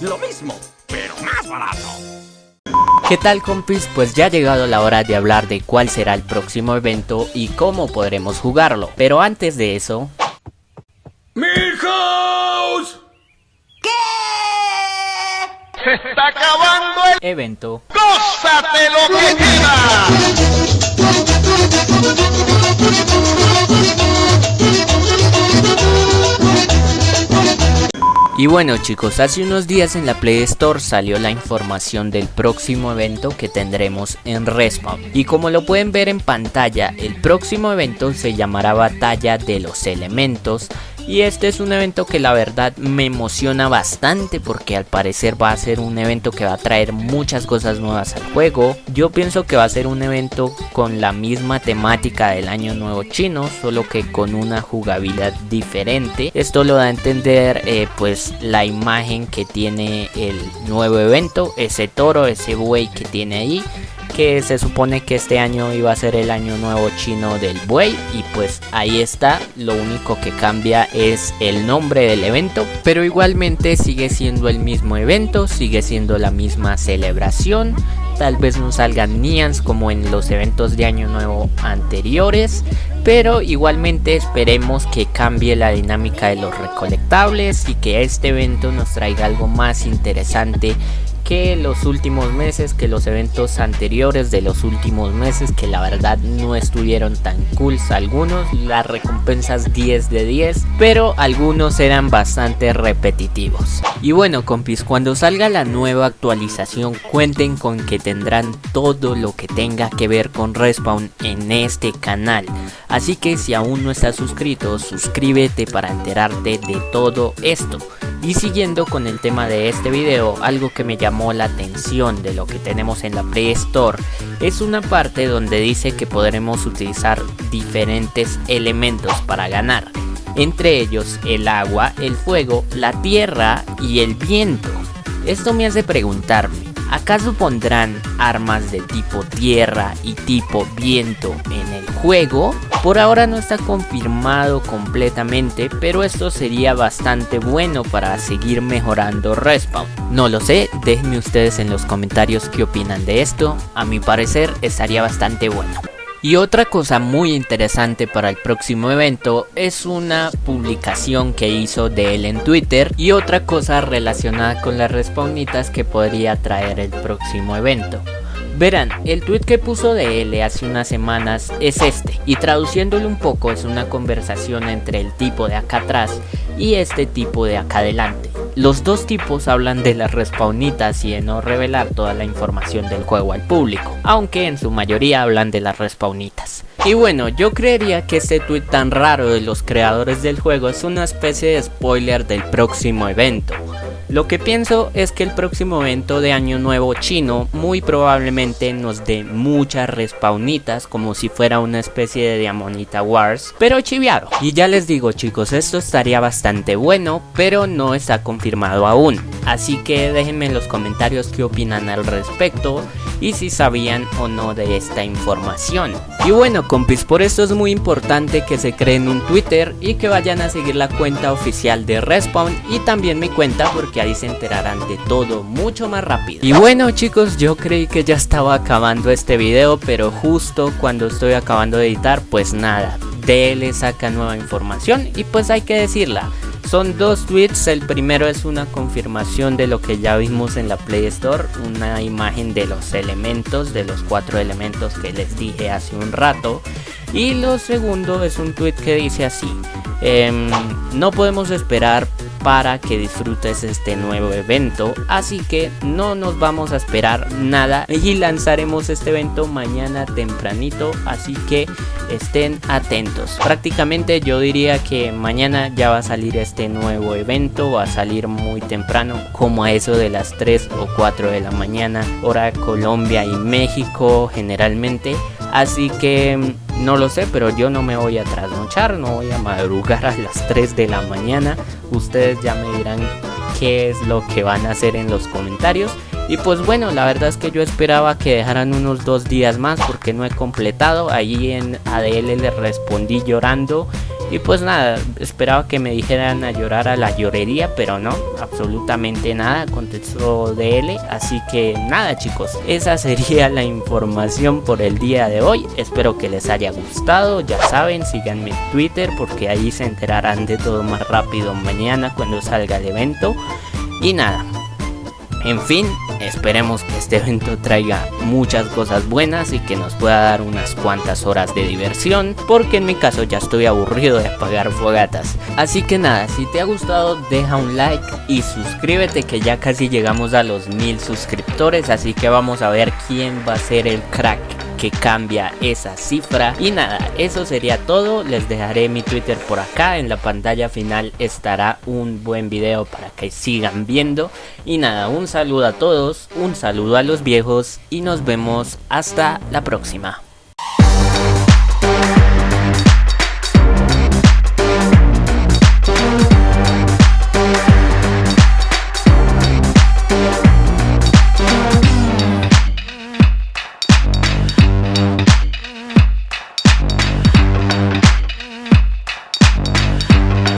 Lo mismo, pero más barato. ¿Qué tal compis? Pues ya ha llegado la hora de hablar de cuál será el próximo evento y cómo podremos jugarlo. Pero antes de eso... ¡Milhouse! Se está acabando el... Evento ¡Gózate lo que queda! Y bueno chicos, hace unos días en la Play Store salió la información del próximo evento que tendremos en Respawn. Y como lo pueden ver en pantalla, el próximo evento se llamará Batalla de los Elementos. Y este es un evento que la verdad me emociona bastante porque al parecer va a ser un evento que va a traer muchas cosas nuevas al juego. Yo pienso que va a ser un evento con la misma temática del año nuevo chino, solo que con una jugabilidad diferente. Esto lo da a entender eh, pues la imagen que tiene el nuevo evento, ese toro, ese buey que tiene ahí que se supone que este año iba a ser el año nuevo chino del buey. Y pues ahí está, lo único que cambia es el nombre del evento, pero igualmente sigue siendo el mismo evento, sigue siendo la misma celebración, tal vez no salgan Nians como en los eventos de año nuevo anteriores, pero igualmente esperemos que cambie la dinámica de los recolectables y que este evento nos traiga algo más interesante que los últimos meses, que los eventos anteriores de los últimos meses, que la verdad no estuvieron tan cool algunos, las recompensas 10 de 10, pero algunos eran bastante repetitivos. Y bueno compis, cuando salga la nueva actualización cuenten con que tendrán todo lo que tenga que ver con Respawn en este canal. Así que si aún no estás suscrito, suscríbete para enterarte de todo esto. Y siguiendo con el tema de este video, algo que me llamó la atención de lo que tenemos en la Play Store es una parte donde dice que podremos utilizar diferentes elementos para ganar. Entre ellos el agua, el fuego, la tierra y el viento. Esto me hace preguntarme, ¿acaso pondrán armas de tipo tierra y tipo viento en el juego? Por ahora no está confirmado completamente, pero esto sería bastante bueno para seguir mejorando Respawn. No lo sé, déjenme ustedes en los comentarios qué opinan de esto, a mi parecer estaría bastante bueno. Y otra cosa muy interesante para el próximo evento es una publicación que hizo de él en Twitter y otra cosa relacionada con las respawnitas que podría traer el próximo evento. Verán, el tweet que puso de él hace unas semanas es este, y traduciéndolo un poco es una conversación entre el tipo de acá atrás y este tipo de acá adelante. Los dos tipos hablan de las respawnitas y de no revelar toda la información del juego al público, aunque en su mayoría hablan de las respawnitas. Y bueno, yo creería que este tweet tan raro de los creadores del juego es una especie de spoiler del próximo evento. Lo que pienso es que el próximo evento de año nuevo chino muy probablemente nos dé muchas respawnitas como si fuera una especie de Diamonita Wars, pero chiviado. Y ya les digo chicos, esto estaría bastante bueno, pero no está confirmado aún. Así que déjenme en los comentarios qué opinan al respecto y si sabían o no de esta información. Y bueno compis, por esto es muy importante que se creen un Twitter y que vayan a seguir la cuenta oficial de Respawn y también mi cuenta porque ahí se enterarán de todo mucho más rápido. Y bueno chicos, yo creí que ya estaba acabando este video, pero justo cuando estoy acabando de editar, pues nada, DL saca nueva información y pues hay que decirla. Son dos tweets, el primero es una confirmación de lo que ya vimos en la Play Store, una imagen de los elementos, de los cuatro elementos que les dije hace un rato. Y lo segundo es un tweet que dice así, em, no podemos esperar para que disfrutes este nuevo evento. Así que no nos vamos a esperar nada. Y lanzaremos este evento mañana tempranito así que estén atentos. Prácticamente yo diría que mañana ya va a salir este nuevo evento va a salir muy temprano como a eso de las 3 o 4 de la mañana hora Colombia y México generalmente. Así que no lo sé, pero yo no me voy a trasnochar, no voy a madrugar a las 3 de la mañana. Ustedes ya me dirán qué es lo que van a hacer en los comentarios. Y pues bueno, la verdad es que yo esperaba que dejaran unos dos días más porque no he completado. Ahí en ADL le respondí llorando Y pues nada, esperaba que me dijeran a llorar a la llorería, pero no, absolutamente nada, contestó DL. Así que nada chicos, esa sería la información por el día de hoy. Espero que les haya gustado, ya saben, síganme en Twitter porque ahí se enterarán de todo más rápido mañana cuando salga el evento. Y nada, en fin, esperemos que este evento traiga muchas cosas buenas y que nos pueda dar unas cuantas horas de diversión, porque en mi caso ya estoy aburrido de apagar fogatas. Así que nada, si te ha gustado deja un like y suscríbete que ya casi llegamos a los mil suscriptores, así que vamos a ver quién va a ser el crack que cambia esa cifra. Y nada eso sería todo. Les dejaré mi twitter por acá. En la pantalla final estará un buen video para que sigan viendo. Y nada un saludo a todos un saludo a los viejos y nos vemos hasta la próxima